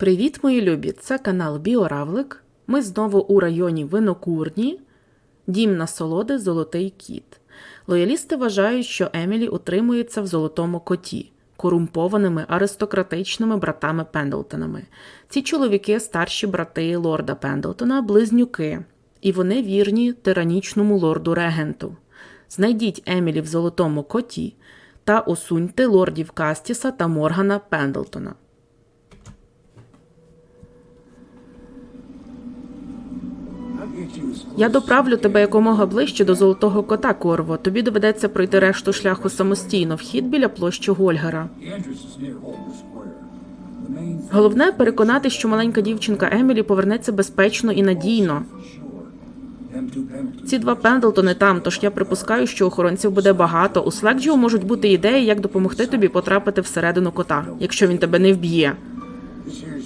Привіт, мої любі! Це канал Біоравлик. Ми знову у районі Винокурні, дім насолоди Золотий кіт. Лоялісти вважають, що Емілі утримується в золотому коті, корумпованими аристократичними братами Пендлтонами. Ці чоловіки старші брати лорда Пендлтона, близнюки, і вони вірні тиранічному лорду регенту. Знайдіть Емілі в золотому коті та усуньте лордів Кастіса та Моргана Пендлтона. Я доправлю тебе якомога ближче до золотого кота, Корво. Тобі доведеться пройти решту шляху самостійно. Вхід біля площі Гольгера. Головне переконати, що маленька дівчинка Емілі повернеться безпечно і надійно. Ці два Пендлтони там, тож я припускаю, що охоронців буде багато. У Слекджіо можуть бути ідеї, як допомогти тобі потрапити всередину кота, якщо він тебе не вб'є.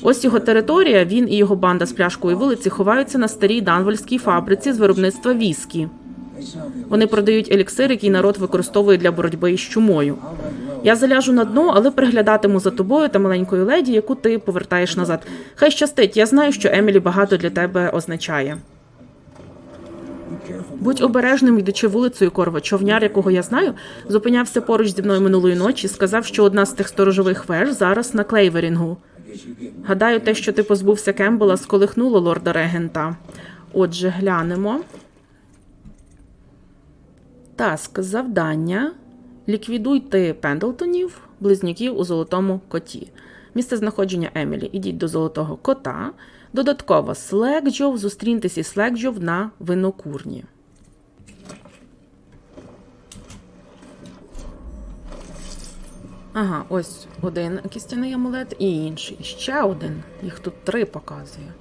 Ось його територія. Він і його банда з пляшкою вулиці ховаються на старій данвольській фабриці з виробництва віскі. Вони продають еліксир, який народ використовує для боротьби із чумою. Я заляжу на дно, але приглядатиму за тобою та маленькою леді, яку ти повертаєш назад. Хай щастить, я знаю, що Емілі багато для тебе означає. Будь обережним, йдучи вулицею Корво. Човняр, якого я знаю, зупинявся поруч зі мною минулої ночі. Сказав, що одна з тих сторожових веж зараз на клейверінгу. Гадаю, те, що ти позбувся Кембела, сколихнуло лорда регента. Отже, глянемо. Task завдання. Ліквідуйте Пендлтонів, близнюків у золотому коті. Місце знаходження Емілі. Ідіть до золотого кота. Додатково Слекджов. Зустріньтеся із Слекджов на винокурні. Ага, ось один кістяний амулет і інший. Ще один. Їх тут три показує.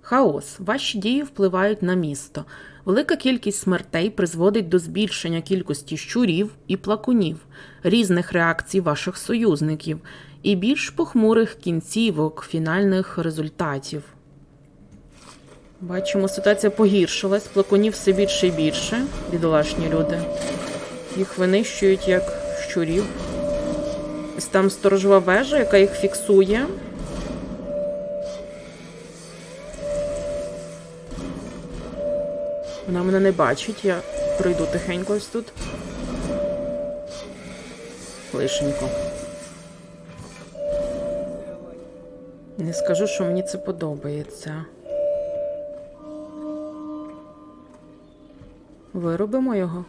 Хаос. Ваші дії впливають на місто. Велика кількість смертей призводить до збільшення кількості щурів і плакунів, різних реакцій ваших союзників і більш похмурих кінцівок фінальних результатів. Бачимо, ситуація погіршилась, плакунів все більше і більше, бідолашні люди. Їх винищують як щурів. Ось там сторожова вежа, яка їх фіксує. Вона мене не бачить, я пройду тихенько ось тут. Лишенько. Не скажу, що мені це подобається. Виробимо його.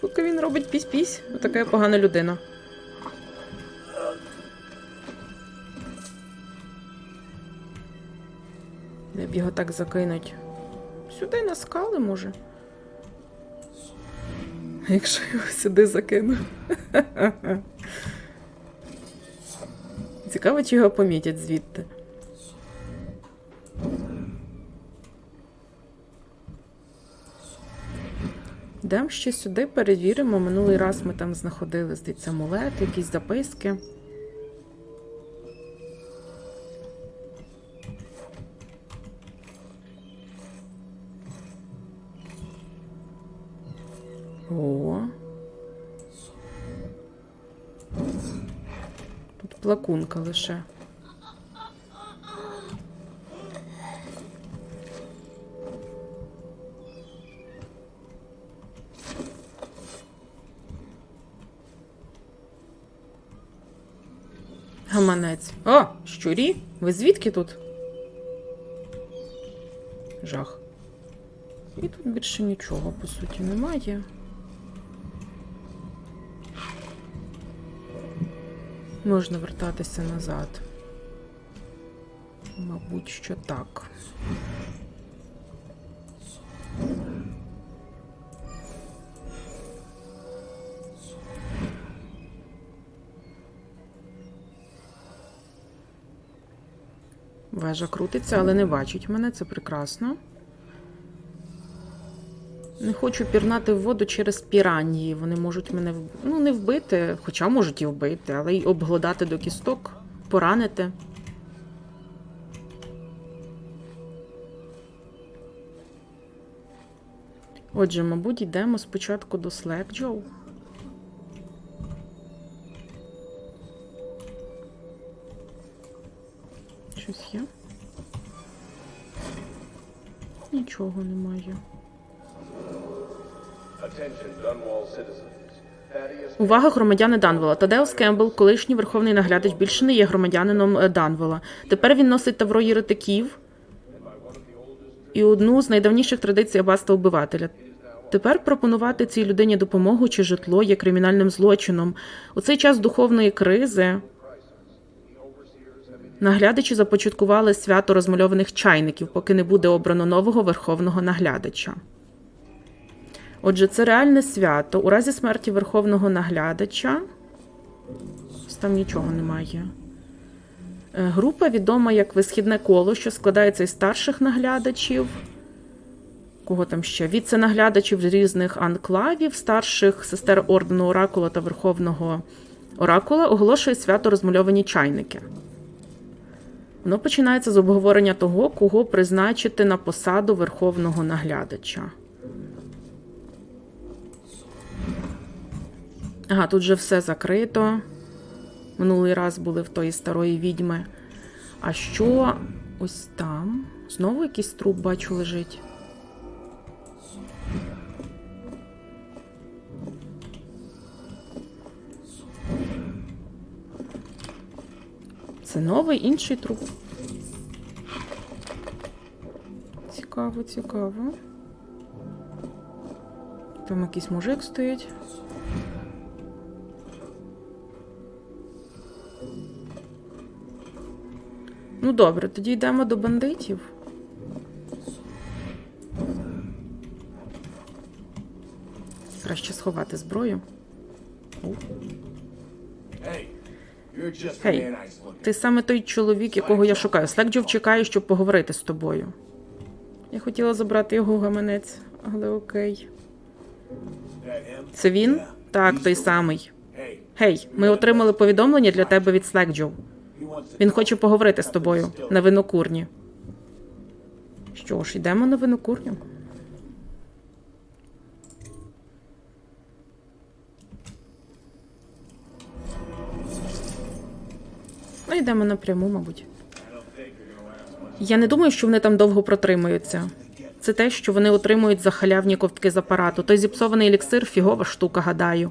Поки він робить пісь-пісь, отака погана людина. Де б його так закинуть? Сюди на скали, може. Якщо його сюди закину. Цікаво, чи його помітять звідти. Йдемо ще сюди, перевіримо. Минулий раз ми там знаходили, здається, амулет, якісь записки. О. Тут плакунка лише. Гаманець. О, щурі? Ви звідки тут? Жах. І тут більше нічого, по суті, немає. Можна вертатися назад. Мабуть, що так. Вежа крутиться, але не бачить мене, це прекрасно. Не хочу пірнати в воду через піранії. Вони можуть мене ну, не вбити, хоча можуть і вбити, але й обглодати до кісток, поранити. Отже, мабуть, йдемо спочатку до Слекджоу. Щось є? Нічого немає. Увага громадяни Данвола. Тадеус Кембл, колишній верховний наглядач, більше не є громадянином е, Данвола. Тепер він носить тавро єретиків і одну з найдавніших традицій аббатства вбивателя. Тепер пропонувати цій людині допомогу чи житло є кримінальним злочином. У цей час духовної кризи наглядачі започаткували свято розмальованих чайників, поки не буде обрано нового верховного наглядача. Отже, це реальне свято. У разі смерті верховного наглядача. Там нічого немає. Е, Група відома як висхідне коло, що складається із старших наглядачів. Кого там ще? Віце-наглядачів різних анклавів, старших сестер ордену Оракула та Верховного Оракула оголошує свято розмальовані чайники. Воно починається з обговорення того, кого призначити на посаду верховного наглядача. Ага, тут же все закрито. Минулий раз були в тої старої відьми. А що ось там? Знову якийсь труп бачу лежить. Це новий інший труп. Цікаво, цікаво. Там якийсь мужик стоїть. Ну добре, тоді йдемо до бандитів. Краще сховати зброю. О, Hey, looking ти саме той чоловік, якого я шукаю. Слекджов чекає, щоб поговорити з тобою. Я хотіла забрати його гаманець, але окей. Це він? Так, той самий. Гей, ми отримали повідомлення для тебе від Слекджов. Він хоче поговорити з тобою на винокурні. Що ж, йдемо на винокурню. Ну, йдемо напряму, мабуть. Я не думаю, що вони там довго протримаються. Це те, що вони отримують за халявні ковтки з апарату. Той зіпсований еліксир фігова штука, гадаю.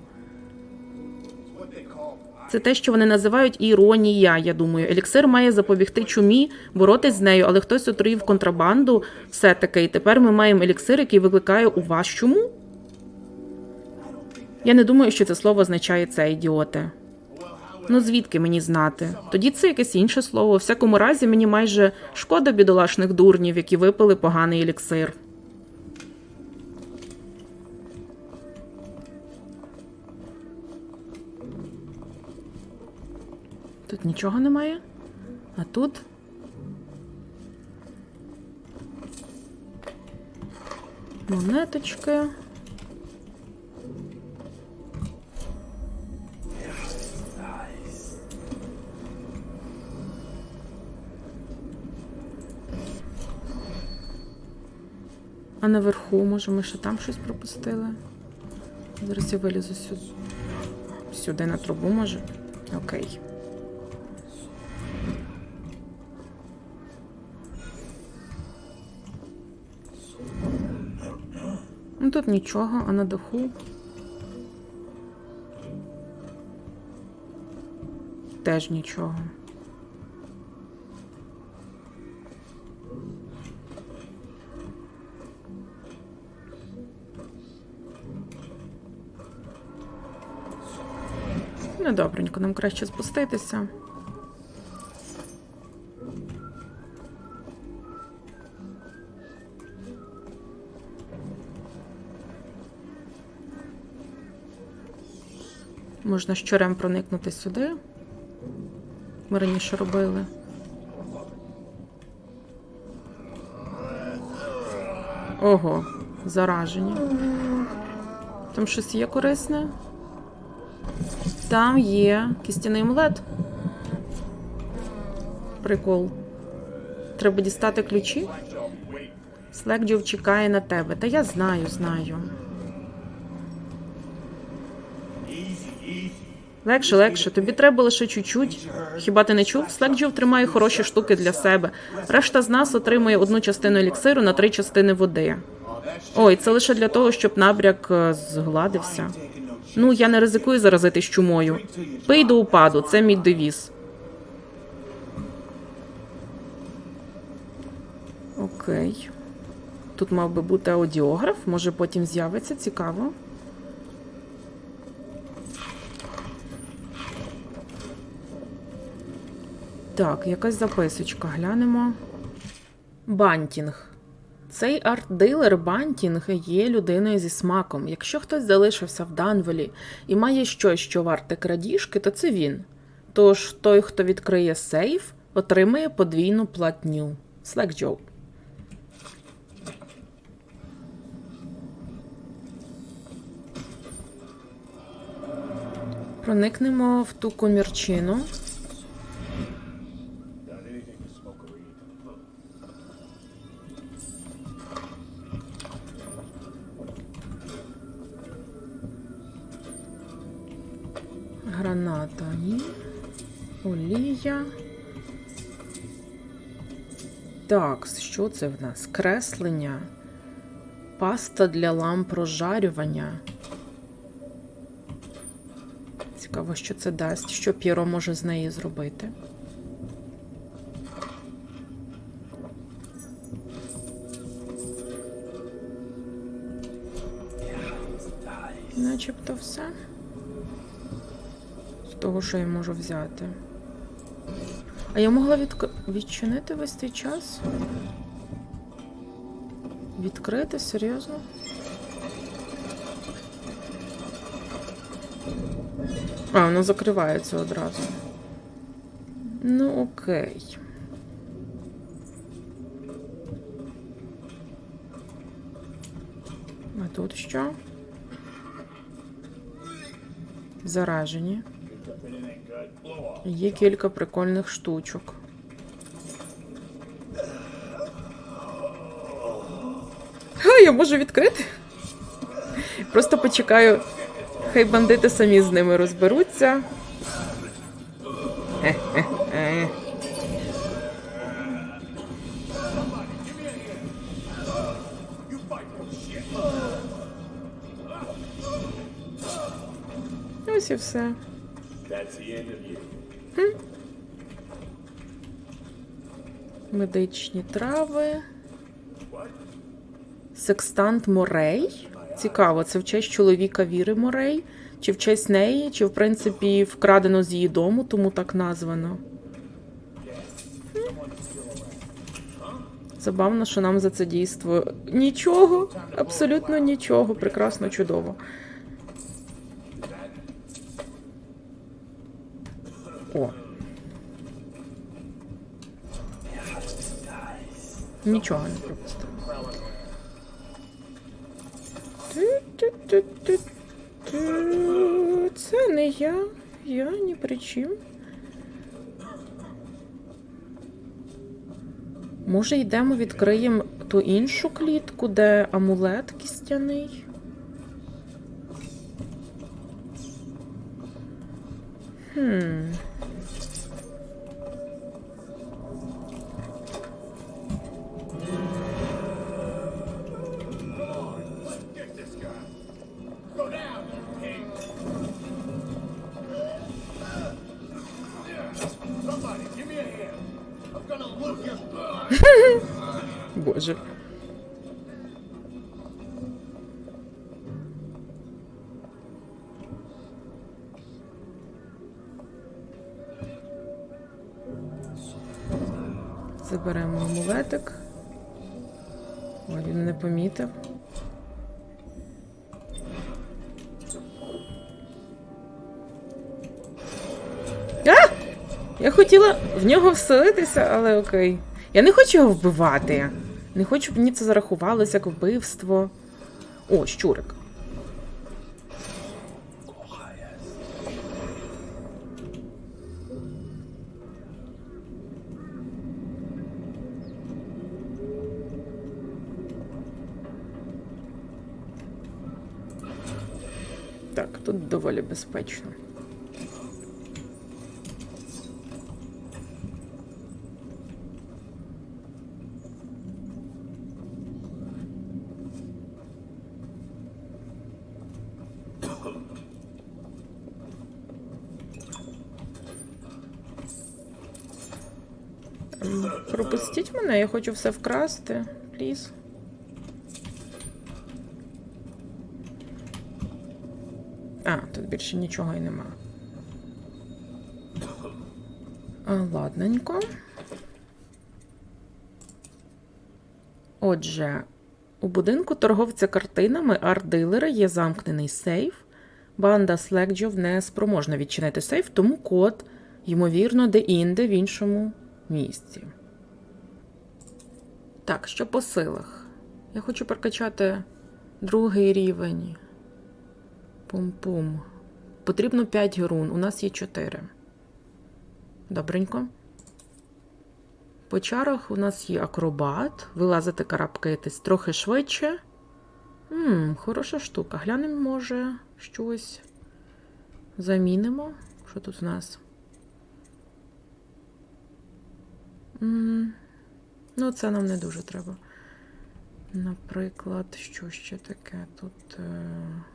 Це те, що вони називають іронія. Я думаю, еліксир має запобігти чумі, боротись з нею, але хтось отруїв контрабанду все таки. І тепер ми маємо еліксир, який викликає у вас чуму. Я не думаю, що це слово означає це, ідіоти. Ну звідки мені знати? Тоді це якесь інше слово. У всякому разі, мені майже шкода бідолашних дурнів, які випили поганий еліксир. Тут нічого немає. А тут. Монеточки. А наверху, може, ми ще там щось пропустили? Зараз я вилізу сюди. Сюди на трубу, може? Окей. Ну тут нічого, а на даху. Теж нічого. Ну, добренько, нам краще спуститися. Можна щорем проникнути сюди. Ми раніше робили. Ого, заражені. Там щось є корисне? Там є кістяний амулет. Прикол. Треба дістати ключі. Слекджов чекає на тебе. Та я знаю, знаю. Легше, легше. Тобі треба лише чуть-чуть. Хіба ти не чув? Слекджов тримає хороші штуки для себе. Решта з нас отримує одну частину еліксиру на три частини води. Ой, це лише для того, щоб набряк е, згладився. Ну, я не ризикую заразитись чумою. Пий до упаду, це мій девіз. Окей. Тут мав би бути аудіограф, може потім з'явиться, цікаво. Так, якась записочка, глянемо. Бантінг. Цей арт-дилер Бантінг є людиною зі смаком. Якщо хтось залишився в Данвелі і має щось, що варте крадіжки, то це він. Тож той, хто відкриє сейф, отримає подвійну платню. Слекджоу. Проникнемо в ту комірчину. Граната ні. Олія. Так, що це в нас? Креслення. Паста для ламп розжарювання. Цікаво, що це дасть. Що П'єро може з неї зробити. Начебто все. Того, що я можу взяти. А я могла відк... відчинити весь цей час? Відкрити? Серйозно? А, воно закривається одразу. Ну, окей. А тут що? Заражені. Є кілька прикольних штучок. Ха, я можу відкрити. Просто почекаю. Хай бандити самі з ними розберуться. Е-е-е. Ось і все. Of you. Медичні трави. Секстант Морей. Цікаво, це в честь чоловіка Віри Морей, чи в честь неї, чи в принципі вкрадено з її дому, тому так названо. Забавно, що нам за це дійство нічого, абсолютно нічого. Прекрасно, чудово. Нічого не пропустив. Це не я. Я ні при чим. Може, йдемо відкриємо ту іншу клітку, де амулет кістяний. Хм. хотіла в нього вселитися, але окей. Я не хочу його вбивати. Не хочу, щоб мені це зарахувалося як вбивство. О, щурик. Так, тут доволі безпечно. Пропустіть мене, я хочу все вкрасти. Пліз. А, тут більше нічого і нема. А, ладненько. Отже, у будинку торговця картинами арт-дилера є замкнений сейф. Банда Слекджов не спроможна відчинити сейф, тому код, ймовірно, де-інде в іншому місці. Так, що по силах? Я хочу прокачати другий рівень. Пум-пум. Потрібно 5 герун. У нас є 4. Добренько. По чарах у нас є акробат. Вилазити карабкаєтесь трохи швидше. Ммм, хороша штука. Глянемо, може, щось замінимо. Що тут у нас? м ну, це нам не дуже треба. Наприклад, що ще таке тут. Е...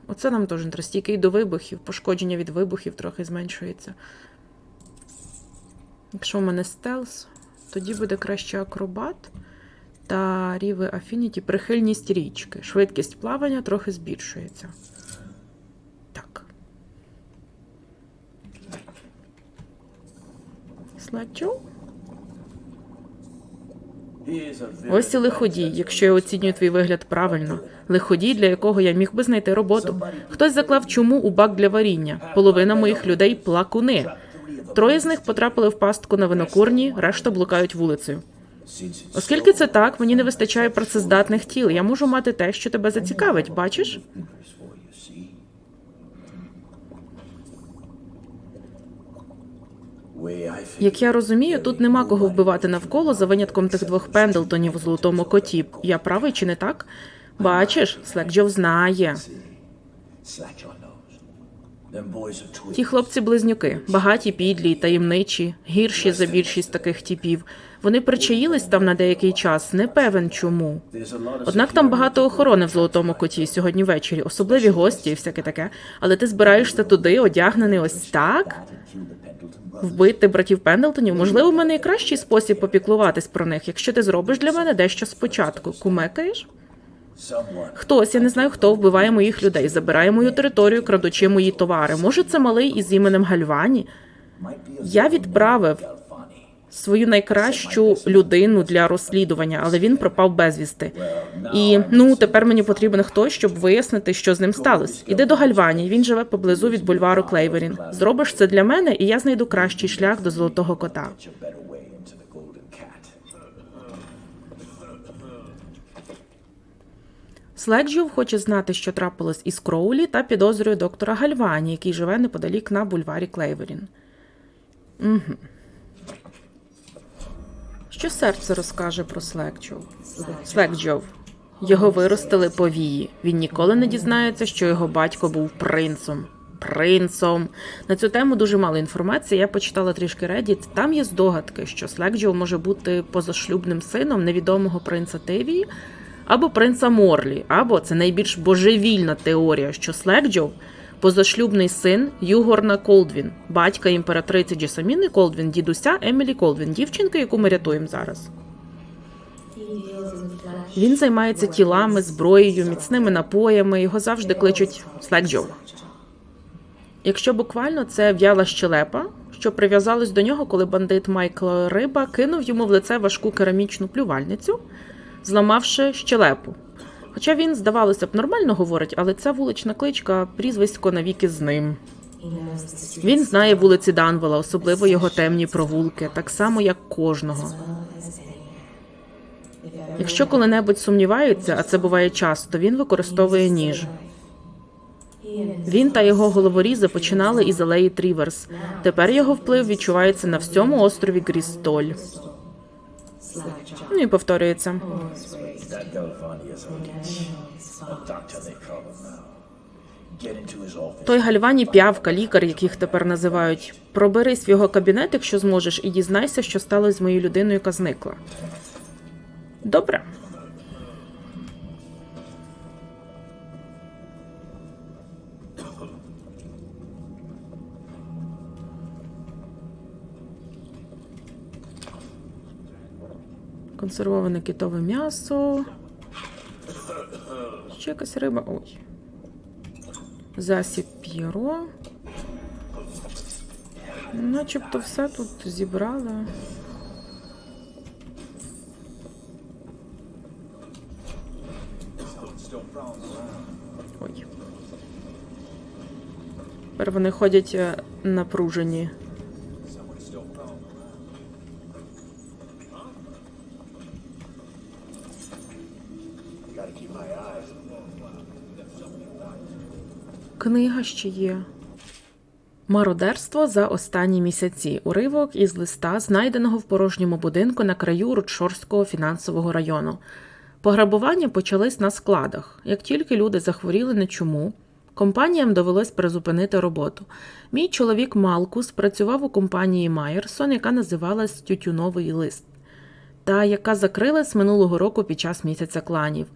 Оце нам теж не треба. Стійкий до вибухів, пошкодження від вибухів трохи зменшується. Якщо в мене стелс, тоді буде краще акробат та рівень Affinity прихильність річки. Швидкість плавання трохи збільшується. Так. Слачу. Ось лиходій, якщо я оцінюю твій вигляд правильно. Лиходій, для якого я міг би знайти роботу. Хтось заклав чуму у бак для варіння. Половина моїх людей плакуни. Троє з них потрапили в пастку на винокурні, решта блукають вулицею. Оскільки це так, мені не вистачає працездатних тіл. Я можу мати те, що тебе зацікавить, бачиш? Як я розумію, тут нема кого вбивати навколо за винятком тих двох пендлтонів у золотому коті. Я правий чи не так? Бачиш, Слекджов знає. Ті хлопці-близнюки, багаті, підлі, таємничі, гірші за більшість таких типів. Вони причаїлись там на деякий час, не певен чому. Однак там багато охорони в золотому коті сьогодні ввечері, особливі гості і всяке таке. Але ти збираєшся туди, одягнений ось так? Вбити братів Пендлтонів, можливо, в мене і кращий спосіб попіклуватись про них, якщо ти зробиш для мене дещо спочатку. Кумекаєш? Хтось, я не знаю хто, вбиває моїх людей, забирає мою територію, крадучи мої товари. Може, це малий із іменем Гальвані? Я відправив свою найкращу людину для розслідування, але він пропав безвісти. І ну тепер мені потрібен хтось, щоб вияснити, що з ним сталося. Іди до Гальвані. Він живе поблизу від бульвару Клейверін. Зробиш це для мене, і я знайду кращий шлях до золотого кота. Слекджов хоче знати, що трапилось із Кроулі, та підозрює доктора Гальвані, який живе неподалік на бульварі Клейверін. Угу. Що серце розкаже про Слекджов? Слекджов. Його виростили повії. Він ніколи не дізнається, що його батько був принцом. Принцом. На цю тему дуже мало інформації. Я почитала трішки Reddit. Там є здогадки, що Слекджов може бути позашлюбним сином невідомого принца Тевії або принца Морлі, або це найбільш божевільна теорія, що Слекджов позашлюбний син Югорна Колдвін, батька імператриці Джесаміни Колдвін, дідуся Емілі Колдвін, дівчинки, яку ми рятуємо зараз. Він займається тілами, зброєю, міцними напоями. Його завжди кличуть Слекджов. Якщо буквально це в'яла щелепа, що прив'язалась до нього, коли бандит Майкл Риба кинув йому в лице важку керамічну плювальницю, зламавши щелепу. Хоча він, здавалося б, нормально говорить, але ця вулична кличка прізвисько навіки з ним. Він знає вулиці Данвела, особливо його темні провулки, так само як кожного. Якщо коли-небудь сумнівається, а це буває часто, він використовує ніж. Він та його головорізи починали із алеї Тріверс. Тепер його вплив відчувається на всьому острові Грістоль. Ну і повторюється. That Galvani is a doctor, they call him now. Get into his office. Той Гальвані п'явка, лікар, яких тепер називають. Проберись в його кабінет, якщо зможеш, і дізнайся, що сталося з моєю людиною, яка зникла. Добре. Консервоване китове м'ясо. Ще якась риба. Ой. Засіб п'єро. Начебто все тут зібрали. Ой. Тепер вони ходять е, напружені. Книга ще є. Мародерство за останні місяці. Уривок із листа, знайденого в порожньому будинку на краю Рудшорського фінансового району. Пограбування почались на складах. Як тільки люди захворіли на чуму, компаніям довелось призупинити роботу. Мій чоловік Малкус працював у компанії Майерсон, яка називалась Тютюновий лист та яка закрилась минулого року під час місяця кланів.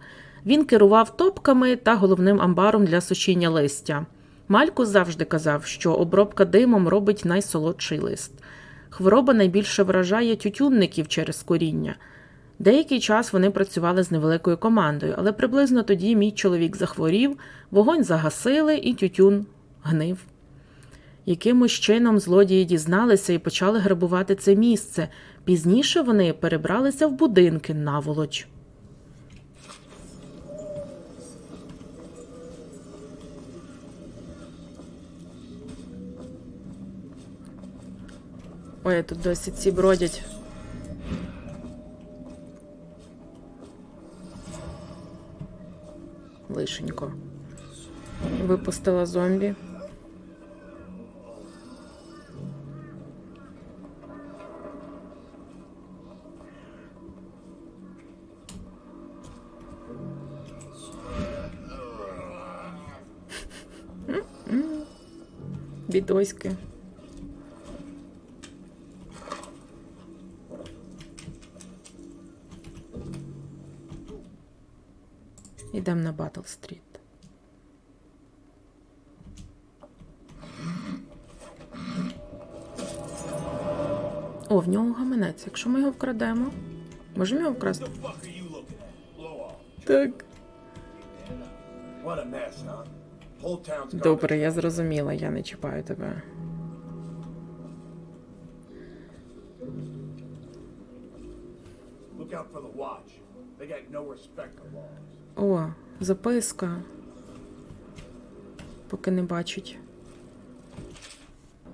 Він керував топками та головним амбаром для сушіння листя. Малькус завжди казав, що обробка димом робить найсолодший лист. Хвороба найбільше вражає тютюнників через коріння. Деякий час вони працювали з невеликою командою, але приблизно тоді мій чоловік захворів, вогонь загасили і тютюн гнив. Якимось чином злодії дізналися і почали грабувати це місце. Пізніше вони перебралися в будинки наволоч. Ой, тут досі ці бродять. Лишенько. Випустила зомбі. Бідоськи. Ідемо на Батл Стріт. О, в нього гаманець. Якщо ми його вкрадемо, можемо його вкрасти? Так. Добре, я зрозуміла, я не чіпаю тебе. Look out for the watch. They got no respect for laws. Записка. Поки не бачить.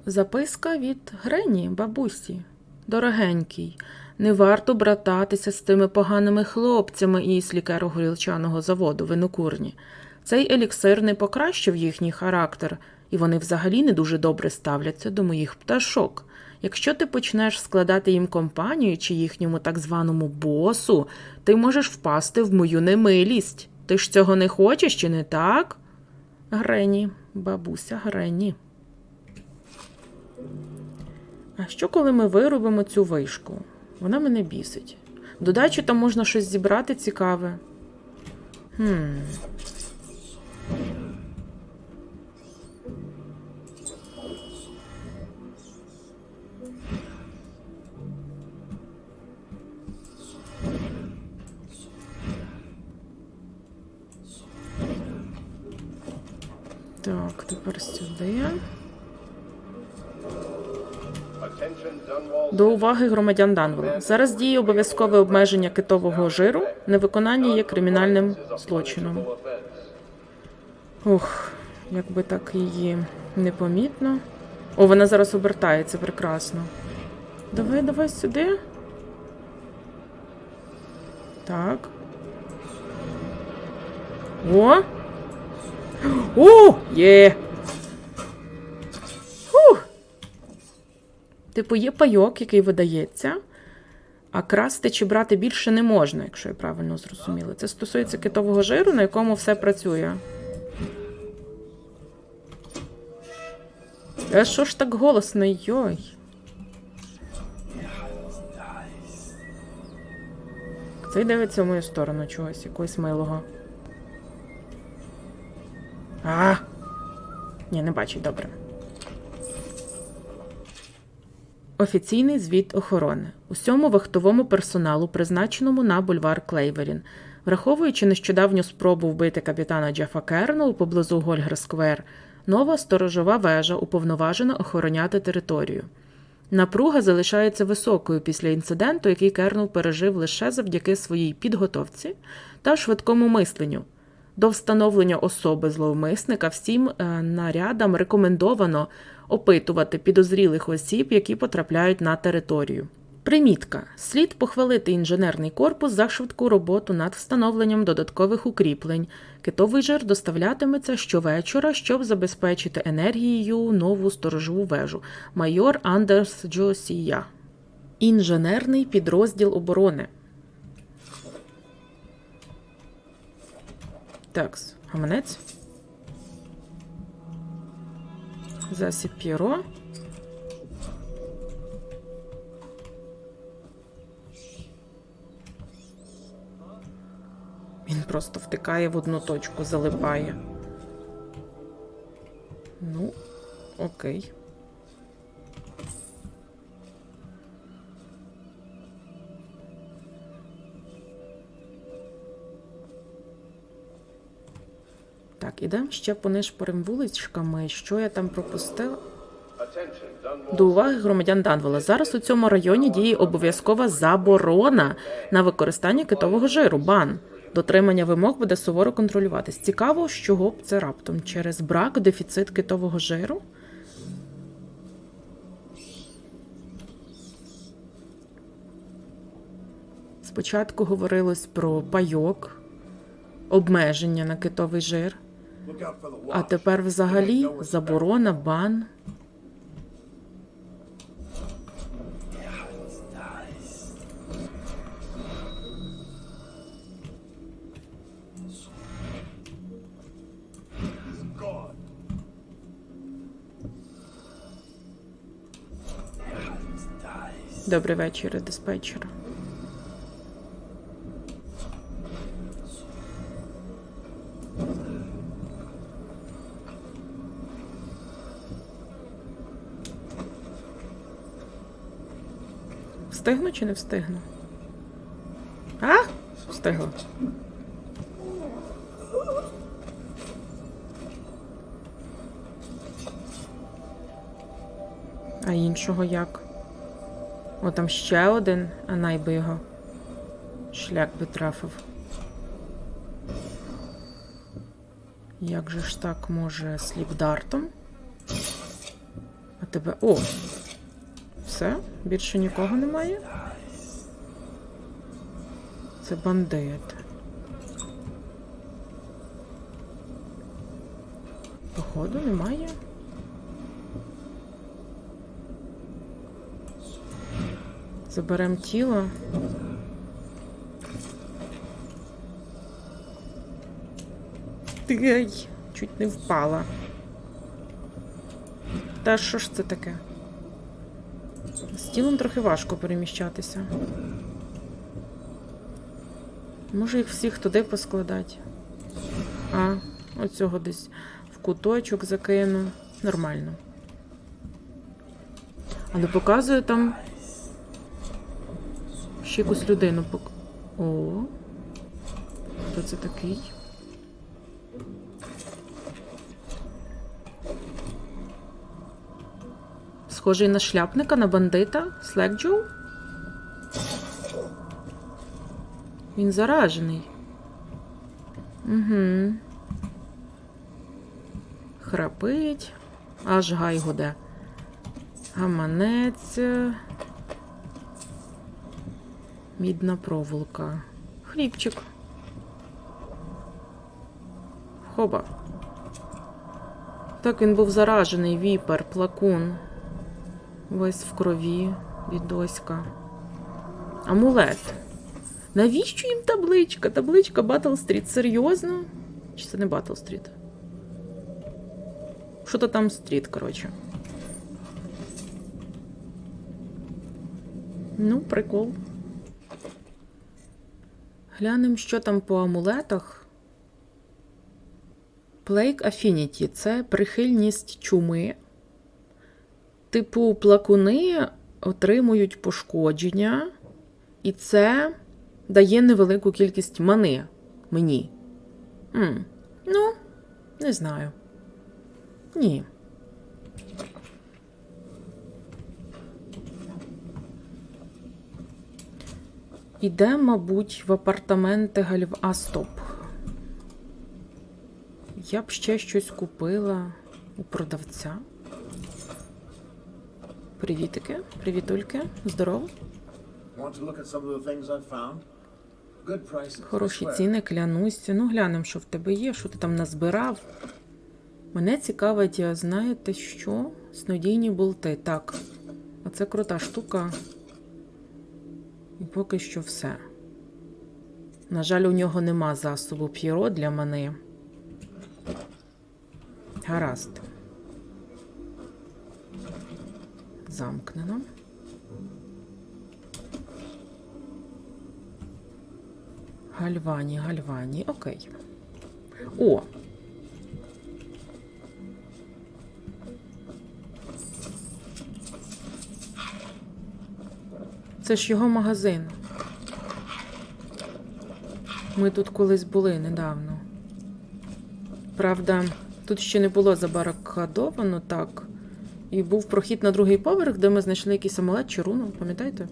Записка від Грені, бабусі. Дорогенький, не варто брататися з тими поганими хлопцями із лікеро-горілчаного заводу винокурні. Цей еліксир не покращив їхній характер, і вони взагалі не дуже добре ставляться до моїх пташок. Якщо ти почнеш складати їм компанію чи їхньому так званому босу, ти можеш впасти в мою немилість. Ти ж цього не хочеш, чи не так? Грені, бабуся Грені. А що, коли ми виробимо цю вишку? Вона мене бісить. Додачу там можна щось зібрати цікаве. Хм. Тепер сюди. До уваги громадян Данвелла. Зараз діє обов'язкове обмеження китового жиру. Невиконання є кримінальним злочином. Ух, якби так її непомітно. О, вона зараз обертається прекрасно. Давай, давай сюди. Так. О! О! Є! Фух! Типу, є пайок, який видається, а красти чи брати більше не можна, якщо я правильно зрозуміла. Це стосується китового жиру, на якому все працює. А що ж так голосно, йой? Цей дивиться в мою сторону чогось, якогось милого. А! Ні, не бачить, добре. Офіційний звіт охорони. Усьому вахтовому персоналу, призначеному на бульвар Клейверін, враховуючи нещодавню спробу вбити капітана Джефа Кернелл поблизу Гольгер Сквер, нова сторожова вежа уповноважена охороняти територію. Напруга залишається високою після інциденту, який Кернел пережив лише завдяки своїй підготовці та швидкому мисленню. До встановлення особи зловмисника всім е, нарядам рекомендовано опитувати підозрілих осіб, які потрапляють на територію. Примітка: слід похвалити інженерний корпус за швидку роботу над встановленням додаткових укріплень. Китовий жир доставлятиметься щовечора, щоб забезпечити енергією нову сторожову вежу. Майор Андерс Джосія. Інженерний підрозділ оборони. Такс, гаманець. Засіб П'єро. Він просто втикає в одну точку, залипає. Ну, окей. Так, ідемо ще понишпорим вуличками. Що я там пропустила? До уваги громадян Данвела. Зараз у цьому районі діє обов'язкова заборона на використання китового жиру. Бан. Дотримання вимог буде суворо контролюватись. Цікаво, з чого б це раптом? Через брак, дефіцит китового жиру? Спочатку говорилось про пайок, обмеження на китовий жир, А тепер взагалі заборона, бан. Добрий вечір, диспетчер. Встигну чи не встигну? А? Встигла. А іншого як? О, там ще один, а найби його. Шлях би трафив. Як же ж так може сліпдартом? А тебе. О! Все? Більше нікого немає? Це бандит. Походу, немає. Заберем тіло. Ай, чуть не впала. Та що ж це таке? Тілом трохи важко переміщатися. Може їх всіх туди поскладати. А, оцього десь в куточок закину. Нормально. Але показує там ще якусь людину. О. Хто це такий? Схожий на шляпника, на бандита? Слекджоу? Він заражений. Угу. Храпить. Аж гай гуде. Гаманець. Мідна проволока. Хлібчик. Хоба. Так він був заражений, віпер, плакун. Ось в крові, відоська. Амулет. Навіщо їм табличка? Табличка Battle Street. Серйозно? Чи це не Battle Street? Що то там street, коротше. Ну, прикол. Глянемо, що там по амулетах. Plague Affinity. це прихильність чуми. Типу, плакуни отримують пошкодження, і це дає невелику кількість мани мені. м Ну, не знаю. Ні. Іде, мабуть, в апартаменти Гальв... А, стоп. Я б ще щось купила у продавця. Good prices. I Хороші ціни, клянусь. Ну, глянемо, що в тебе є, що ти там назбирав. Мене цікавить, а знаєте що? Снодійні болти. Так. Оце крута штука. І поки що все. На жаль, у нього нема засобу п'єро для мене. Гаразд. Замкнено. Гальвані, гальвані, окей. О! Це ж його магазин. Ми тут колись були недавно. Правда, тут ще не було забаракадовано так. І був прохід на другий поверх, де ми знайшли якийсь амулет чи руну, пам'ятаєте?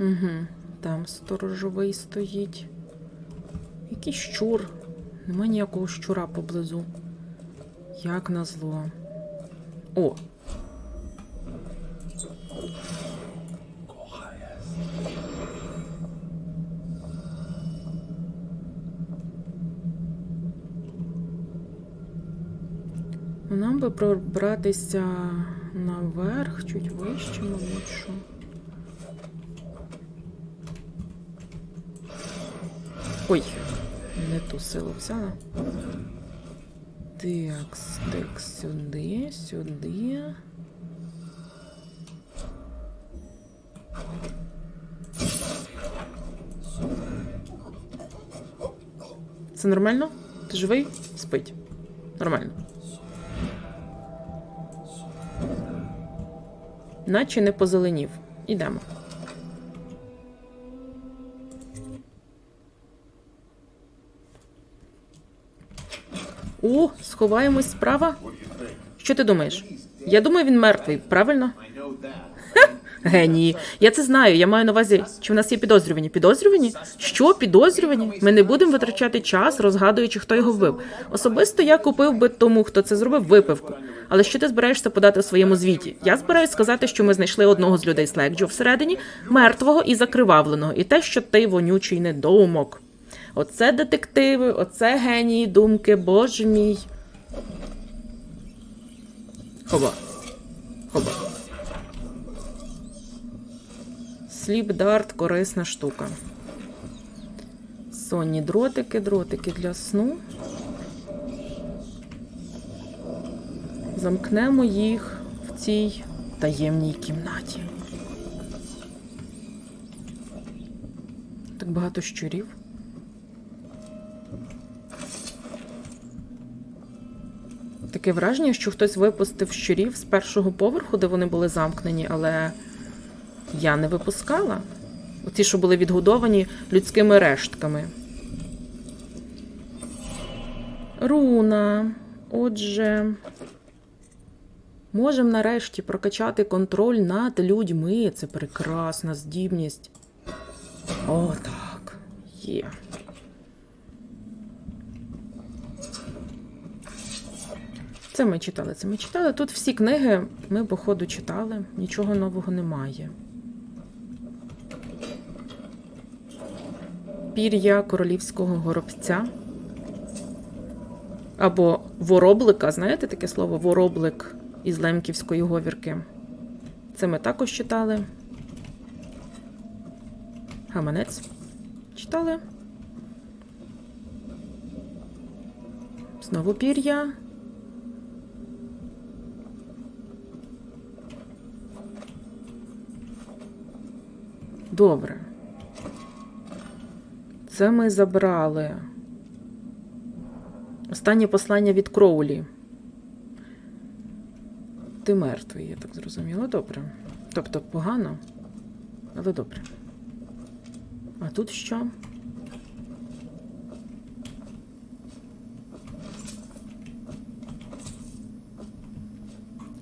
Угу, там сторожовий стоїть. Якийсь щур. Нема ніякого щура поблизу. Як назло. О! Ну, Нам би пробратися наверх, чуть вище, мабуть, що. Ой, не ту силу взяла. Так, так, сюди, сюди. Це нормально? Ти живий? Спить. Нормально. Наче не позеленів. Ідемо. О, сховаємось справа. Що ти думаєш? Я думаю, він мертвий, правильно? Генії. Я це знаю. Я маю на увазі, чи в нас є підозрювані. Підозрювані? Що підозрювані? Ми не будемо витрачати час, розгадуючи, хто його вбив. Особисто я купив би тому, хто це зробив, випивку. Але що ти збираєшся подати у своєму звіті? Я збираюсь сказати, що ми знайшли одного з людей Слекджо всередині, мертвого і закривавленого, і те, що ти вонючий недоумок. Оце детективи, оце генії думки, боже мій. Хоба. Хоба. Сліп дарт корисна штука. Сонні дротики, дротики для сну. Замкнемо їх в цій таємній кімнаті. Так багато щурів. Таке враження, що хтось випустив щурів з першого поверху, де вони були замкнені, але я не випускала. Оці, що були відгодовані людськими рештками. Руна. Отже, можемо нарешті прокачати контроль над людьми. Це прекрасна здібність. О, так. Є. Це ми читали, це ми читали. Тут всі книги ми, походу, читали. Нічого нового немає. Пір'я королівського горобця. Або вороблика, знаєте таке слово? Вороблик із лемківської говірки. Це ми також читали. Гаманець. Читали. Знову пір'я. Добре. Це ми забрали. Останнє послання від Кроулі. Ти мертвий, я так зрозуміла. Добре. Тобто погано, але добре. А тут що?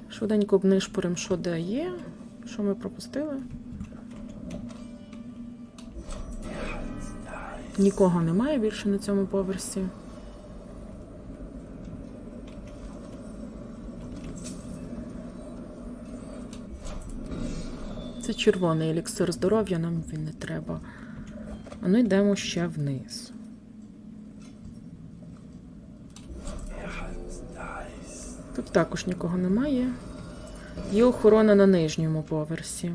Швиденько обнишпорим, що де є. Що ми пропустили? Нікого немає більше на цьому поверсі. Це червоний еліксир здоров'я, нам він не треба. А ну йдемо ще вниз. Тут також нікого немає. Є охорона на нижньому поверсі.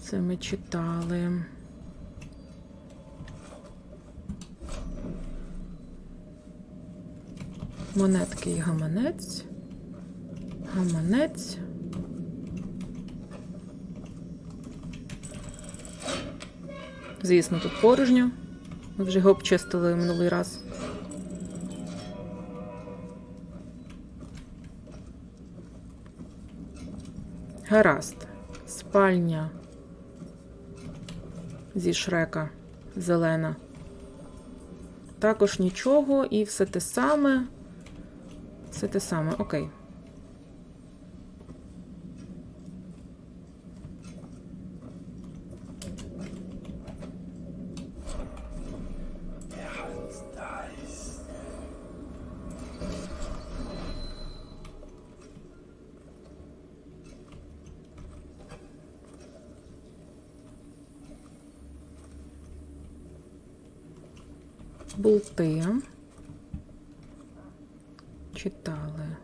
Це ми читали. Монетки і гаманець. Гаманець. Звісно, тут порожньо. Ми вже його обчистили минулий раз. Гаразд. Спальня зі шрека зелена. Також нічого, і все те саме. Все те саме, окей. Болти. Читали.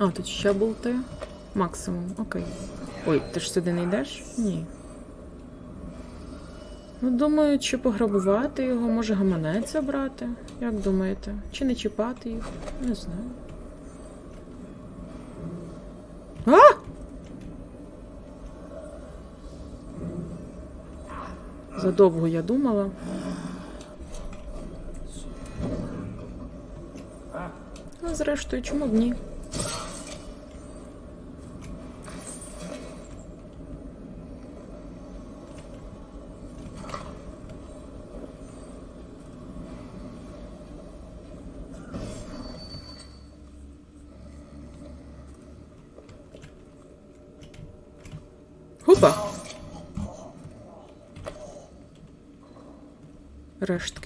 А, тут ще болти. Максимум, окей. Ой, ти ж сюди не йдеш? Ні. Ну, думаю, чи пограбувати його, може гаманець забрати? Як думаєте? Чи не чіпати їх? Не знаю. А! Задовго я думала. А зрештою, чому б ні?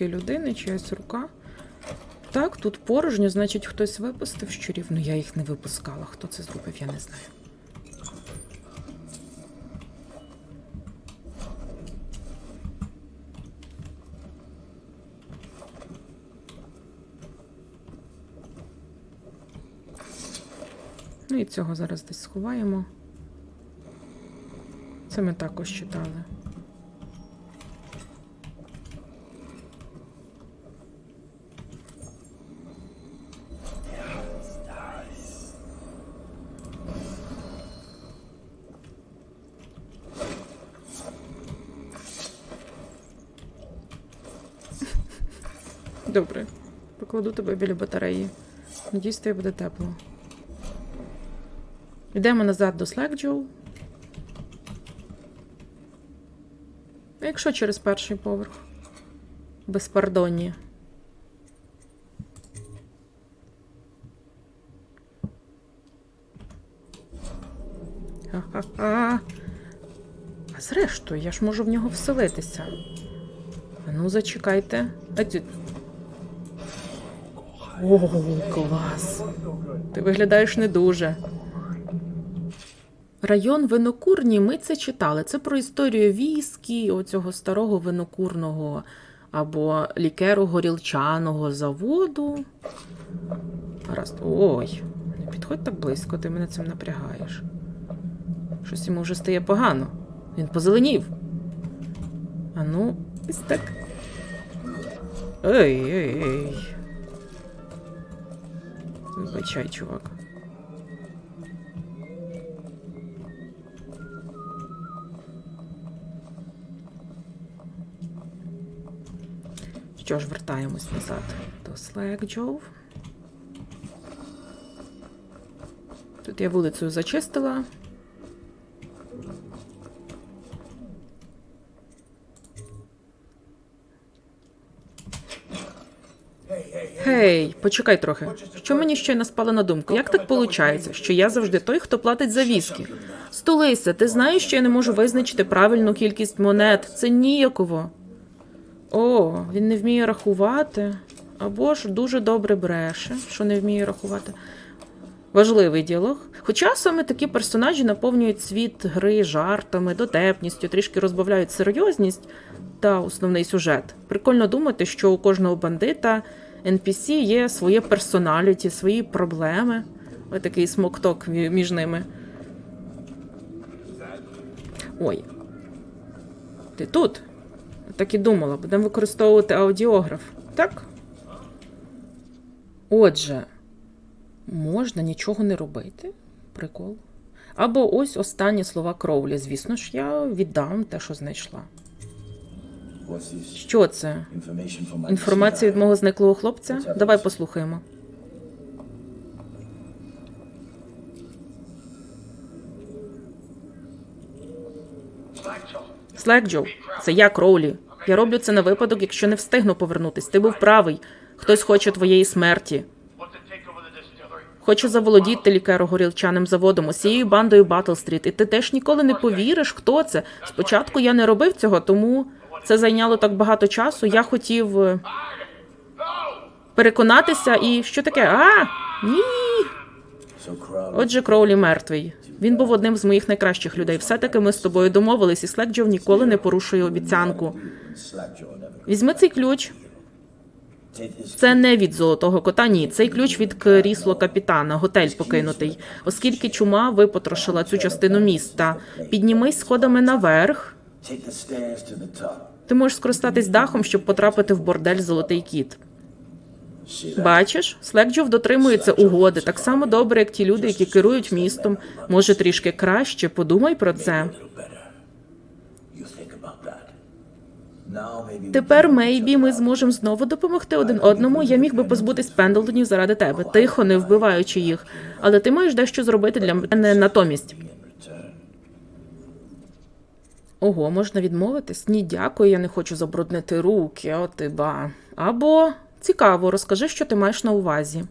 Рештки людини, чиясь рука. Так, тут порожньо, значить, хтось випустив щурів. Ну, я їх не випускала. Хто це зробив, я не знаю. Ну і цього зараз десь сховаємо. Це ми також читали. Добре. Покладу тебе біля батареї. Надіюсь, тобі буде тепло. Йдемо назад до Слекджоу. А Якщо через перший поверх. Безпардонні. Ха-ха-ха. А зрештою, я ж можу в нього вселитися. Ну, зачекайте. А О, клас. Ти виглядаєш не дуже. Район винокурні ми це читали. Це про історію віскі, оцього старого винокурного або лікеру горілчаного заводу. Гаразд. Ой, не підходь так близько, ти мене цим напрягаєш. Щось йому вже стає погано. Він позеленів. А ну, ось так. Ей, ей, ей. Вибачай, чувак. Що ж, вертаємось назад до Slackjove. Тут я вулицею зачистила. Гей, почекай трохи. Що мені щойно спало на думку? Як так виходить, що я завжди той, хто платить за віскі? Столися, ти знаєш, що я не можу визначити правильну кількість монет. Це ніяково. О, він не вміє рахувати. Або ж дуже добре бреше, що не вміє рахувати. Важливий діалог. Хоча саме такі персонажі наповнюють світ гри жартами, дотепністю, трішки розбавляють серйозність та основний сюжет. Прикольно думати, що у кожного бандита NPC є своє персоналіті, свої проблеми. Ось такий смокток між ними. Ой. Ти тут? Так і думала, будемо використовувати аудіограф. Так? Отже, можна нічого не робити. Прикол. Або ось останні слова Кроулі. Звісно ж, я віддам те, що знайшла. Що це? Інформація від мого зниклого хлопця? Давай послухаємо. Слекджо, це я, Кроулі. Я роблю це на випадок, якщо не встигну повернутись. Ти був правий. Хтось хоче твоєї смерті. Хоче заволодіти лікаро-горілчаним заводом, усією бандою Батл-стріт. І ти теж ніколи не повіриш, хто це. Спочатку я не робив цього, тому це зайняло так багато часу. Я хотів е, переконатися і що таке? А, ні. Отже, Кроулі мертвий. Він був одним з моїх найкращих людей. Все-таки ми з тобою домовились, і Слекджов ніколи не порушує обіцянку. Візьми цей ключ. Це не від золотого кота, ні. Цей ключ від крісло капітана, готель покинутий. Оскільки чума випотрошила цю частину міста. Піднімись сходами наверх. Ти можеш скористатись дахом, щоб потрапити в бордель Золотий кіт. Бачиш, Слекджов дотримується угоди так само добре, як ті люди, які керують містом. Може, трішки краще. Подумай про це. Тепер, мейбі, ми зможемо знову допомогти один одному. Я міг би позбутись Пендлтонів заради тебе, тихо, не вбиваючи їх. Але ти маєш дещо зробити для мене натомість. Ого, можна відмовитись? Ні, дякую, я не хочу забруднити руки, о ти ба. Або цікаво, розкажи, що ти маєш на увазі.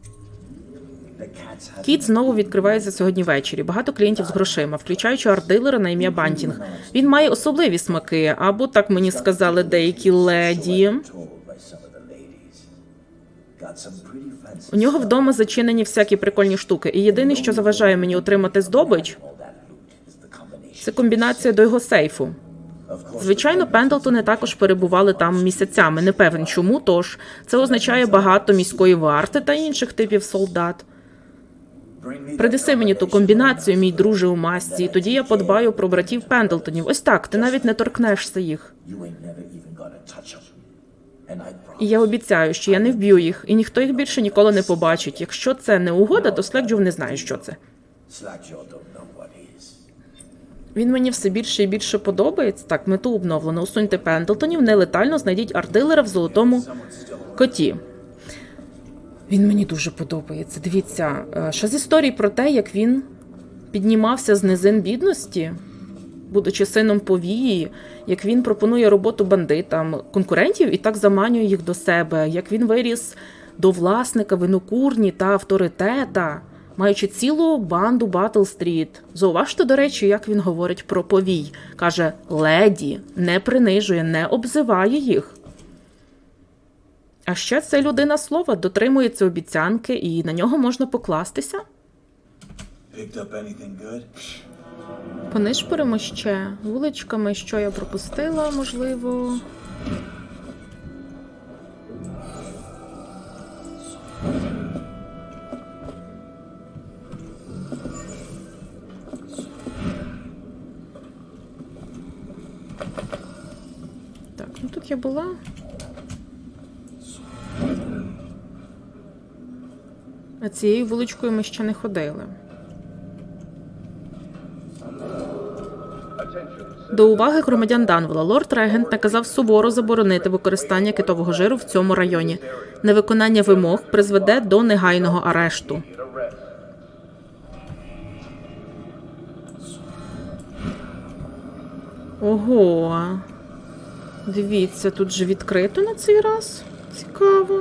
Кіт знову відкривається сьогодні ввечері. Багато клієнтів з грошима, включаючи арт-дилера на ім'я Бантінг. Він має особливі смаки, або так мені сказали деякі леді. У нього вдома зачинені всякі прикольні штуки, і єдине, що заважає мені отримати здобич, це комбінація до його сейфу. Звичайно, Пендлтони також перебували там місяцями. Не певен чому, тож це означає багато міської варти та інших типів солдат. Принеси мені ту комбінацію, мій друже у масці, і тоді я подбаю про братів Пендлтонів. Ось так, ти навіть не торкнешся їх. І я обіцяю, що я не вб'ю їх, і ніхто їх більше ніколи не побачить. Якщо це не угода, то Слекджов не знає, що це. Він мені все більше і більше подобається. Так, мету обновлено. Усуньте Пендлтонів, нелетально знайдіть артилера в золотому коті. Він мені дуже подобається. Дивіться, е, ще з історії про те, як він піднімався з низин бідності, будучи сином повії, як він пропонує роботу бандитам, конкурентів і так заманює їх до себе, як він виріс до власника винокурні та авторитета, маючи цілу банду Bottle Street. Зауважте, до речі, як він говорить про повій. Каже: леді, не принижує, не обзиває їх. А ще це людина слова, дотримується обіцянки, і на нього можна покластися. Понишпоримо ще вуличками, що я пропустила, можливо. Я була? А цією вуличкою ми ще не ходили. До уваги громадян Данвела лорд Регент наказав суворо заборонити використання китового жиру в цьому районі. Невиконання вимог призведе до негайного арешту. Ого. Дивіться, тут же відкрито на цей раз. Цікаво.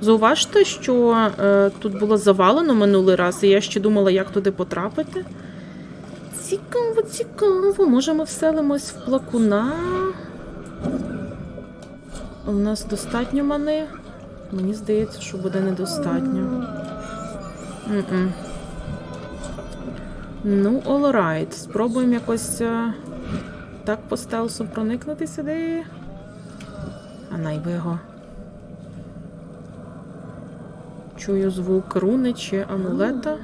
Зауважте, що е, тут було завалено минулий раз, і я ще думала, як туди потрапити. Цікаво, цікаво. Може, ми вселимось в плакуна. У нас достатньо мани. Мені здається, що буде недостатньо. М-м. Ну, alright. Спробуємо якось е, так по стелсу проникнути сюди. А найби його. Чую звук руни чи амулета.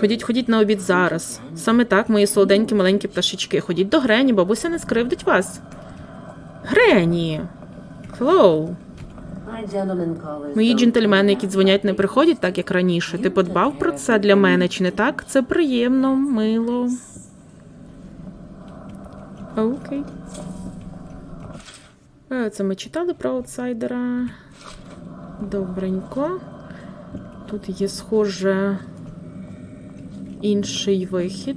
Ходіть, ходіть на обід зараз. Саме так, мої солоденькі маленькі пташечки. Ходіть до Грені, бабуся не скривдить вас. Грені! Hello! Мої джентльмени, які дзвонять, не приходять так, як раніше. Ти подбав про це для мене, чи не так? Це приємно, мило. Окей. Це ми читали про аутсайдера. Добренько. Тут є, схоже, інший вихід.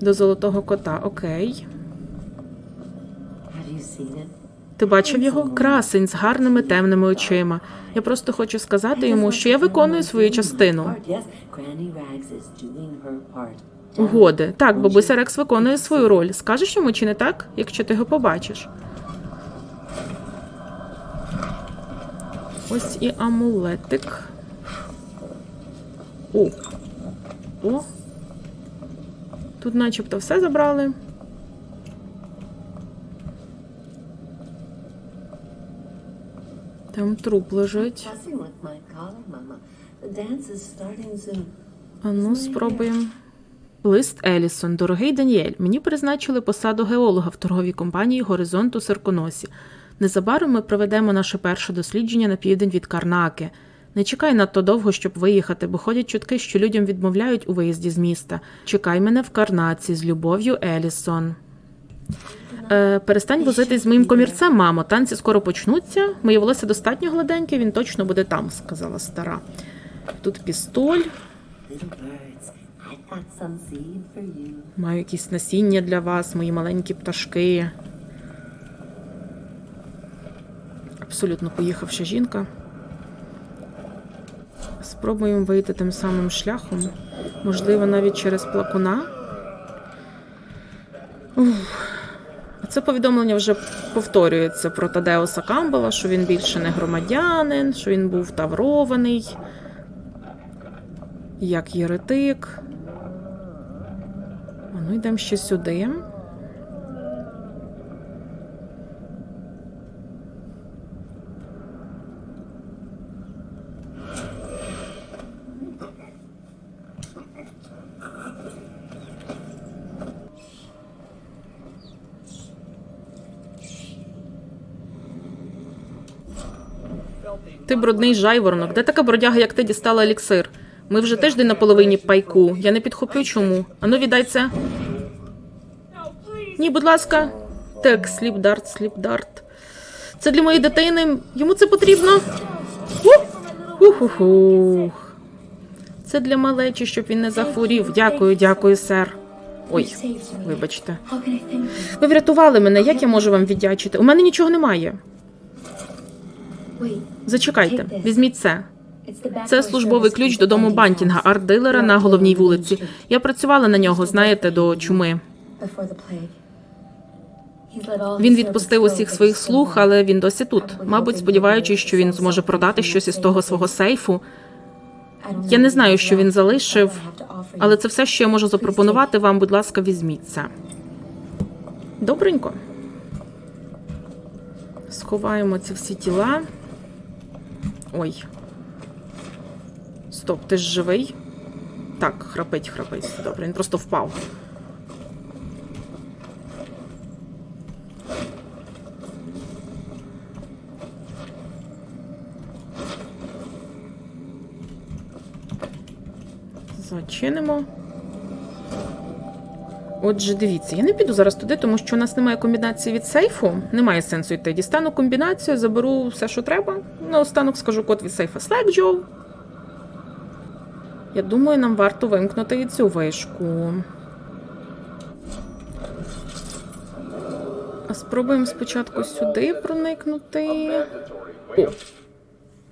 До золотого кота. Окей. Ти бачив його? Красень з гарними темними очима. Я просто хочу сказати йому, що я виконую свою частину. Угоди. Так, бабуся Рекс виконує свою роль. Скажеш йому чи не так, якщо ти його побачиш? Ось і амулетик. О. О. Тут начебто все забрали. Там труп лежить. А ну, спробуємо. Лист Елісон. Дорогий Даніель, мені призначили посаду геолога в торговій компанії Горизонт у Серконосі. Незабаром ми проведемо наше перше дослідження на південь від Карнаки. Не чекай надто довго, щоб виїхати, бо ходять чутки, що людям відмовляють у виїзді з міста. Чекай мене в Карнаці з любов'ю Елісон. Е, перестань возитись з моїм комірцем, мамо. Танці скоро почнуться. Моє волосся достатньо гладеньке, він точно буде там, сказала стара. Тут пістоль. Маю якісь насіння для вас, мої маленькі пташки. Абсолютно поїхавша жінка. Спробуємо вийти тим самим шляхом. Можливо, навіть через плакуна. Ух. Це повідомлення вже повторюється про Тадеуса Камбела, що він більше не громадянин, що він був таврований, як єретик. А ну йдемо ще сюди. Ти брудний жайворонок. Де така бродяга, як ти дістала еліксир? Ми вже тиждень на половині пайку. Я не підхоплю чому. Ану, віддай це. Ні, будь ласка. Так, сліпдарт, сліпдарт. Це для моєї дитини. Йому це потрібно. Ух-ух-ух. Це для малечі, щоб він не захворів. Дякую, дякую, сер. Ой, вибачте. Ви врятували мене. Як я можу вам віддячити? У мене нічого немає. Зачекайте, візьміть це. Це службовий ключ до дому Бантінга, арт-дилера на головній вулиці. Я працювала на нього, знаєте, до чуми. Він відпустив усіх своїх слуг, але він досі тут. Мабуть, сподіваючись, що він зможе продати щось із того свого сейфу. Я не знаю, що він залишив, але це все, що я можу запропонувати вам. Будь ласка, візьміть це. Добренько. Сховаємо ці всі тіла. Ой. Стоп, ти ж живий? Так, храпить, храпить. Добре, він просто впав. Зачинимо. Отже, дивіться, я не піду зараз туди, тому що у нас немає комбінації від сейфу. Немає сенсу йти. Дістану комбінацію, заберу все, що треба. Наостанок скажу код від сейфа Slackjaw. Я думаю, нам варто вимкнути і цю вишку. Спробуємо спочатку сюди проникнути. О.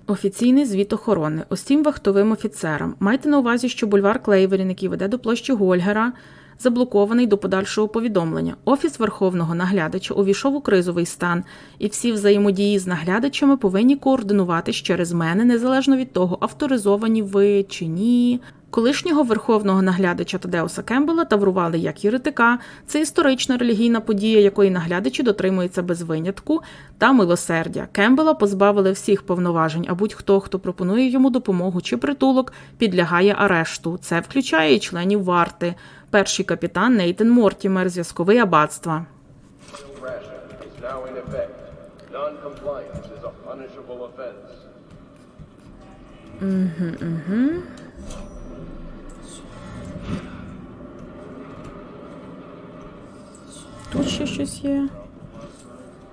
Офіційний звіт охорони усім вахтовим офіцерам. Майте на увазі, що бульвар Клейверін, який веде до площі Гольгера, заблокований до подальшого повідомлення. Офіс верховного наглядача увійшов у кризовий стан, і всі взаємодії з наглядачами повинні координуватись через мене, незалежно від того, авторизовані ви чи ні. Колишнього верховного наглядача Тадеуса Кембела таврували як єретика. Це історична релігійна подія, якої наглядачі дотримуються без винятку та милосердя. Кембела позбавили всіх повноважень, а будь-хто, хто пропонує йому допомогу чи притулок, підлягає арешту. Це включає і членів варти. Перший капітан Нейтен Мортімер, зв'язковий аббатства. Тут ще щось є.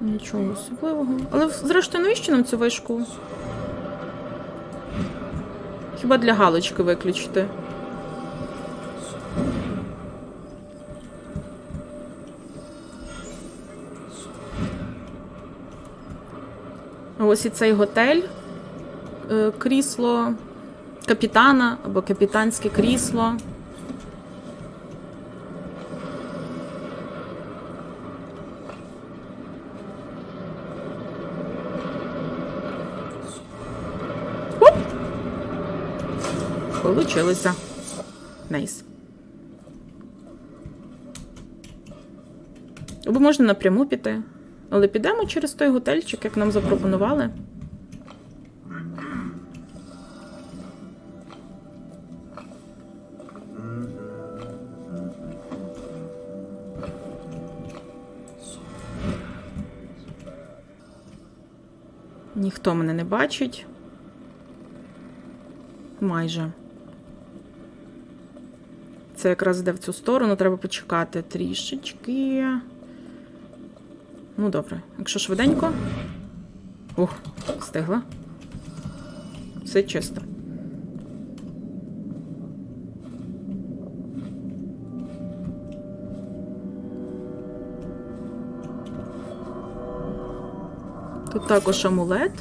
Нічого особливого. Але зрештою, навіщо нам цю вишку? Хіба для галочки виключити? Ось і цей готель, е, крісло капітана або капітанське крісло. Получилося. Nice. Або можна напряму піти. Але підемо через той готельчик, як нам запропонували. Ніхто мене не бачить. Майже. Це якраз йде в цю сторону, треба почекати трішечки. Ну, добре. Якщо швиденько. Ух, встигла. Все чисто. Тут також амулет.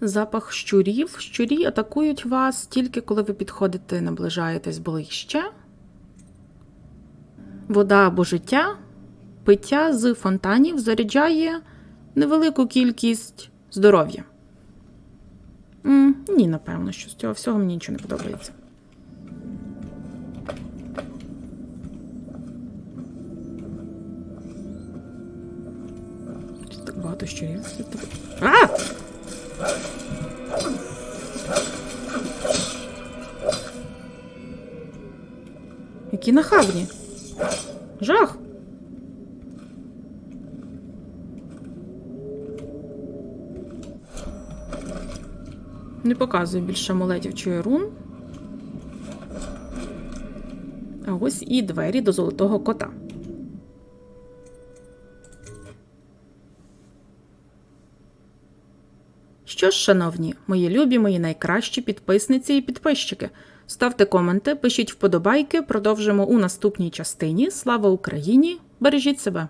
Запах щурів. Щурі атакують вас тільки коли ви підходите, наближаєтесь ближче. Вода або життя. Пиття з фонтанів заряджає невелику кількість здоров'я. Ні, напевно, що з цього всього мені нічого не подобається. Щось Так багато щурів. А! Які нахабні. Жах. Не показую більше амулетів чи рун. А ось і двері до золотого кота. Що ж, шановні, мої любі, мої найкращі підписниці і підписчики. Ставте коменти, пишіть вподобайки, продовжимо у наступній частині. Слава Україні! Бережіть себе!